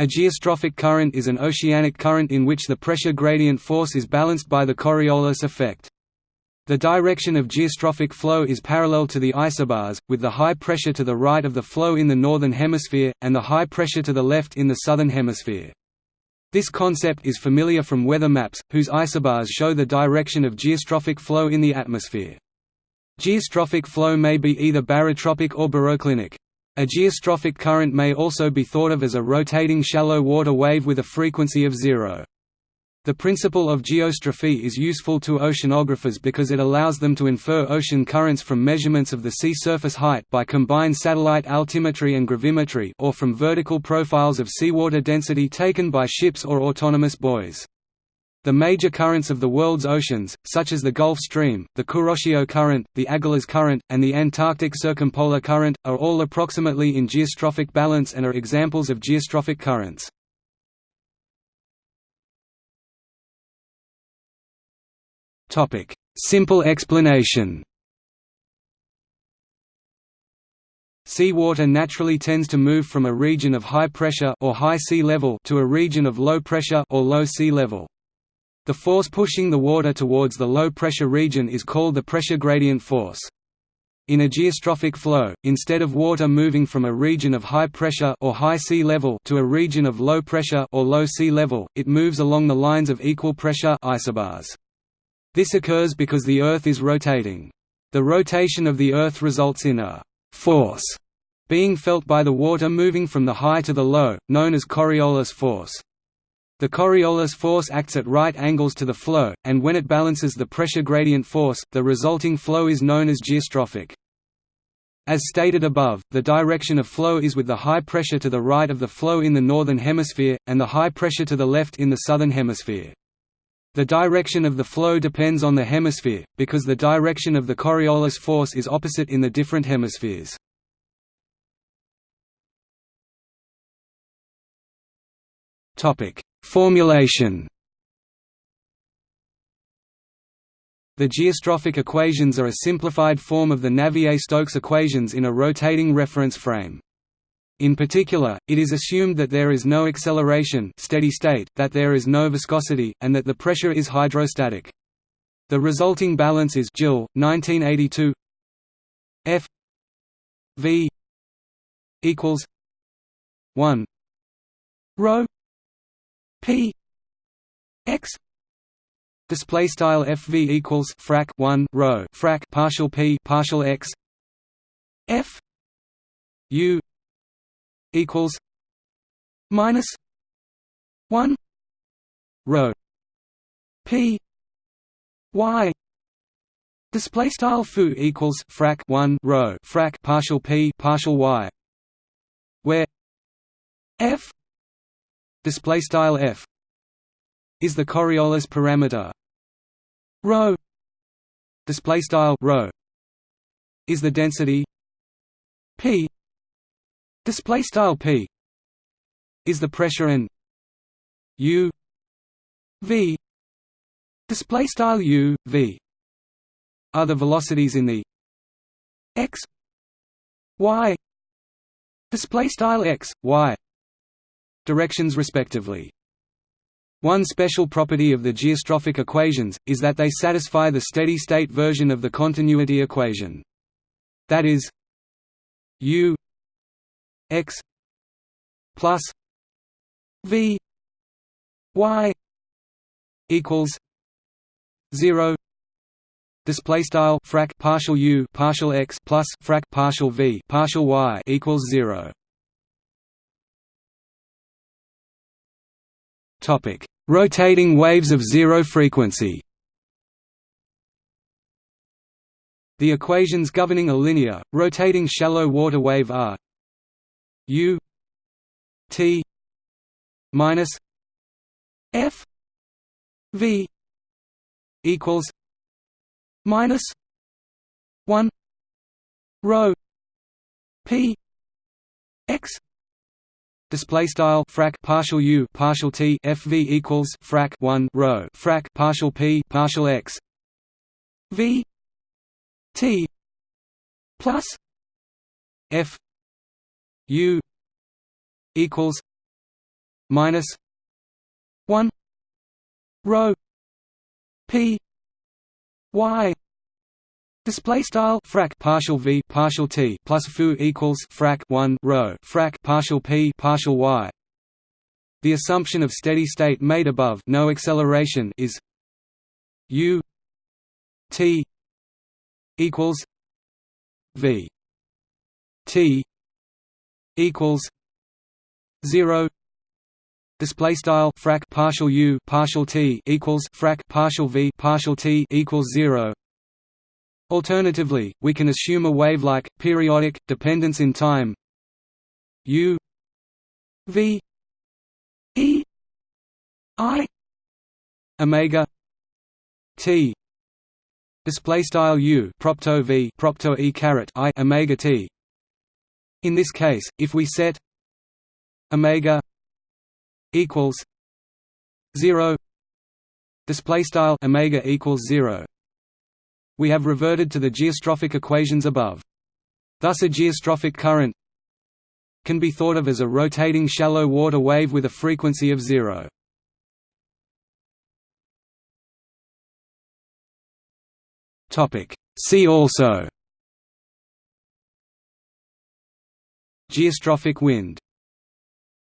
A geostrophic current is an oceanic current in which the pressure gradient force is balanced by the Coriolis effect. The direction of geostrophic flow is parallel to the isobars, with the high pressure to the right of the flow in the northern hemisphere, and the high pressure to the left in the southern hemisphere. This concept is familiar from weather maps, whose isobars show the direction of geostrophic flow in the atmosphere. Geostrophic flow may be either barotropic or baroclinic. A geostrophic current may also be thought of as a rotating shallow water wave with a frequency of zero. The principle of geostrophy is useful to oceanographers because it allows them to infer ocean currents from measurements of the sea surface height by combined satellite altimetry and gravimetry or from vertical profiles of seawater density taken by ships or autonomous buoys. The major currents of the world's oceans, such as the Gulf Stream, the Kuroshio Current, the Agulhas Current, and the Antarctic Circumpolar Current, are all approximately in geostrophic balance and are examples of geostrophic currents. Simple explanation Seawater naturally tends to move from a region of high pressure or high sea level to a region of low pressure or low sea level. The force pushing the water towards the low-pressure region is called the pressure gradient force. In a geostrophic flow, instead of water moving from a region of high pressure or high sea level to a region of low pressure or low sea level, it moves along the lines of equal pressure isobars. This occurs because the Earth is rotating. The rotation of the Earth results in a force being felt by the water moving from the high to the low, known as Coriolis force. The Coriolis force acts at right angles to the flow, and when it balances the pressure gradient force, the resulting flow is known as geostrophic. As stated above, the direction of flow is with the high pressure to the right of the flow in the northern hemisphere, and the high pressure to the left in the southern hemisphere. The direction of the flow depends on the hemisphere, because the direction of the Coriolis force is opposite in the different hemispheres. Topic: Formulation The geostrophic equations are a simplified form of the Navier-Stokes equations in a rotating reference frame. In particular, it is assumed that there is no acceleration steady state, that there is no viscosity, and that the pressure is hydrostatic. The resulting balance is Gill, 1982 F V equals 1 rho P X display style FV equals frac 1 rho frac partial P partial X F U equals minus 1 rho P Y display style foo equals frac 1 rho frac partial P partial Y where F display style f is the Coriolis parameter. Rho display style rho is the density. P display style p is the pressure and u v display style u v are the velocities in the x y display style x y directions respectively. One special property of the geostrophic equations, is that they satisfy the steady-state version of the continuity equation. That is u x plus v y equals 0 display style frac partial u partial x plus frac partial v partial y equals 0 Topic: Rotating waves of zero frequency. The equations governing a linear, rotating shallow water wave are U T minus F V equals minus one rho P X Display style frac partial u partial t fv equals frac 1 rho frac partial p partial x. V t plus f u equals minus 1 rho p y display style frac partial v partial t plus foo equals frac 1 rho frac partial p partial y. The assumption of steady state made above no acceleration is u t equals v. T equals 0 display style frac partial u partial t equals frac partial v partial t equals 0 alternatively we can assume a wave like periodic dependence in time. U v e i omega t. Display style u propto v propto e caret i omega t. In this case if we set omega equals 0 display style omega equals 0 we have reverted to the geostrophic equations above. Thus a geostrophic current can be thought of as a rotating shallow water wave with a frequency of 0 topic. See also geostrophic wind